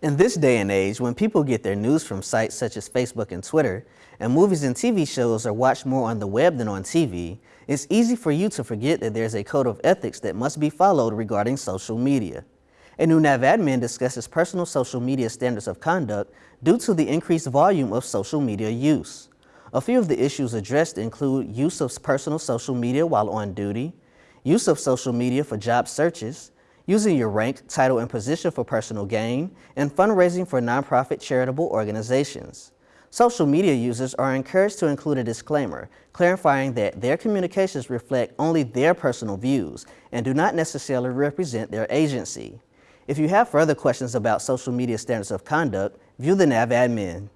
In this day and age, when people get their news from sites such as Facebook and Twitter, and movies and TV shows are watched more on the web than on TV, it's easy for you to forget that there's a code of ethics that must be followed regarding social media. A new NAVADMIN discusses personal social media standards of conduct due to the increased volume of social media use. A few of the issues addressed include use of personal social media while on duty, use of social media for job searches, using your rank, title, and position for personal gain, and fundraising for nonprofit charitable organizations. Social media users are encouraged to include a disclaimer, clarifying that their communications reflect only their personal views and do not necessarily represent their agency. If you have further questions about social media standards of conduct, view the NAVADMIN.